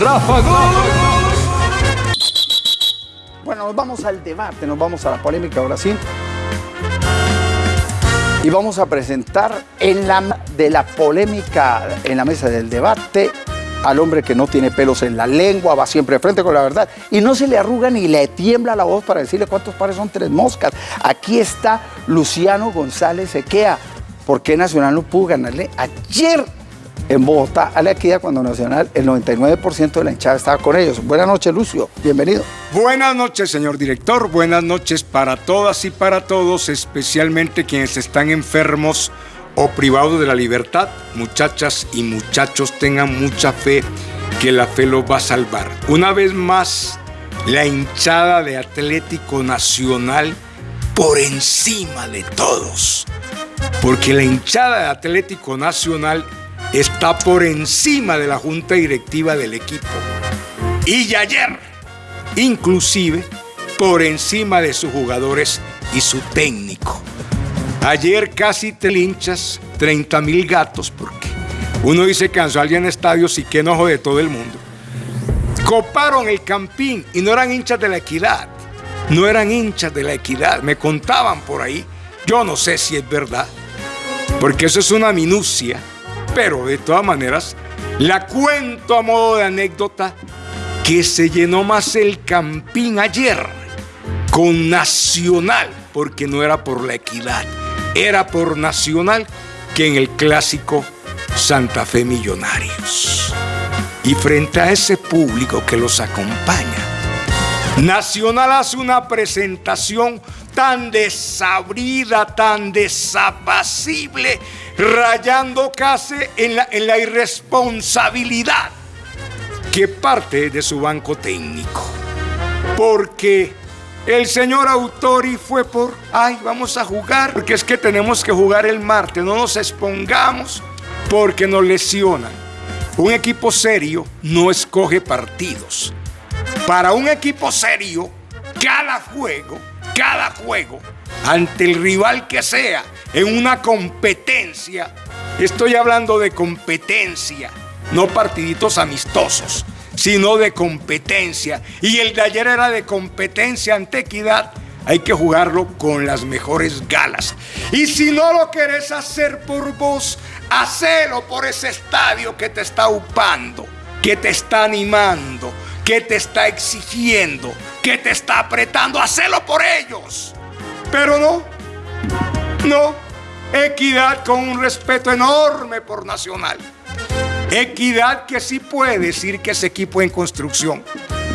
Rafa Bueno, nos vamos al debate, nos vamos a la polémica ahora sí. Y vamos a presentar en la de la polémica, en la mesa del debate, al hombre que no tiene pelos en la lengua, va siempre de frente con la verdad y no se le arruga ni le tiembla la voz para decirle cuántos pares son tres moscas. Aquí está Luciano González Equea. ¿Por qué Nacional no pudo ganarle ayer en Bogotá a la equidad cuando Nacional el 99% de la hinchada estaba con ellos? Buenas noches, Lucio. Bienvenido. Buenas noches, señor director. Buenas noches para todas y para todos, especialmente quienes están enfermos o privados de la libertad. Muchachas y muchachos, tengan mucha fe que la fe los va a salvar. Una vez más, la hinchada de Atlético Nacional por encima de todos. Porque la hinchada de Atlético Nacional está por encima de la junta directiva del equipo. Y ayer, inclusive, por encima de sus jugadores y su técnico. Ayer casi te linchas 30 mil gatos porque uno dice que alguien en estadios y qué enojo de todo el mundo. Coparon el campín y no eran hinchas de la equidad. No eran hinchas de la equidad. Me contaban por ahí. Yo no sé si es verdad. Porque eso es una minucia. Pero de todas maneras, la cuento a modo de anécdota que se llenó más el campín ayer con Nacional, porque no era por la equidad era por Nacional que en el clásico Santa Fe Millonarios. Y frente a ese público que los acompaña, Nacional hace una presentación tan desabrida, tan desapacible, rayando casi en la, en la irresponsabilidad que parte de su banco técnico. Porque el señor Autori fue por, ay, vamos a jugar, porque es que tenemos que jugar el martes, no nos expongamos porque nos lesionan. Un equipo serio no escoge partidos. Para un equipo serio, cada juego, cada juego, ante el rival que sea, en una competencia, estoy hablando de competencia, no partiditos amistosos sino de competencia. Y el de ayer era de competencia ante equidad. Hay que jugarlo con las mejores galas. Y si no lo querés hacer por vos, hacelo por ese estadio que te está upando, que te está animando, que te está exigiendo, que te está apretando. Hacelo por ellos. Pero no, no. Equidad con un respeto enorme por Nacional. Equidad que sí puede decir que es equipo en construcción,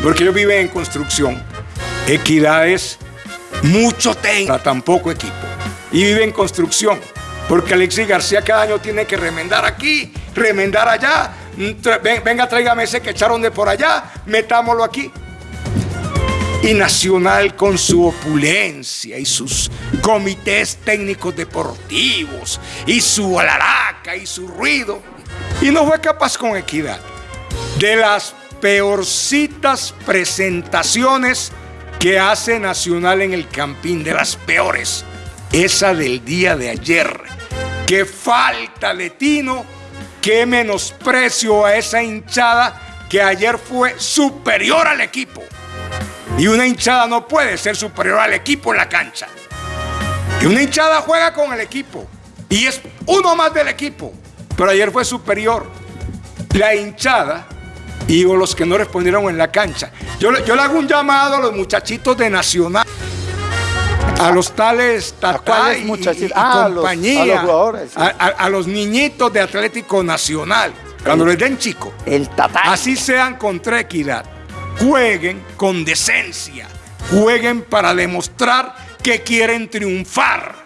porque ellos viven en construcción. Equidad es mucho tenga, tampoco equipo. Y vive en construcción, porque Alexis García cada año tiene que remendar aquí, remendar allá. Venga, tráigame ese que echaron de por allá, metámoslo aquí. Y Nacional con su opulencia y sus comités técnicos deportivos y su alaraca y su ruido y no fue capaz con equidad. De las peorcitas presentaciones que hace Nacional en el Campín, de las peores, esa del día de ayer. Qué falta de tino, qué menosprecio a esa hinchada que ayer fue superior al equipo. Y una hinchada no puede ser superior al equipo en la cancha. Y una hinchada juega con el equipo. Y es uno más del equipo pero ayer fue superior. La hinchada y los que no respondieron en la cancha. Yo, le hago un llamado a los muchachitos de Nacional, a los tales Tatá y, ah, compañía, a los, jugadores, a, los niñitos de Atlético Nacional, cuando les den chico. El tatá. Así sean contra equidad. Jueguen con decencia. Jueguen para demostrar que quieren triunfar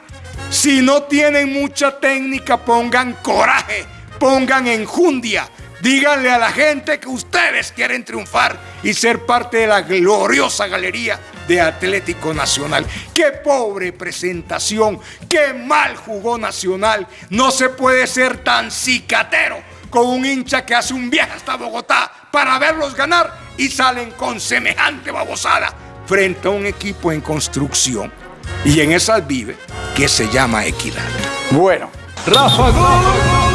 si no tienen mucha técnica, pongan coraje, pongan enjundia. Díganle a la gente que ustedes quieren triunfar y ser parte de la gloriosa galería de Atlético Nacional. Qué pobre presentación, qué mal jugó Nacional. No se puede ser tan cicatero con un hincha que hace un viaje hasta Bogotá para verlos ganar y salen con semejante babosada frente a un equipo en construcción. Y en esas vive que se llama equidad. Bueno. Rafa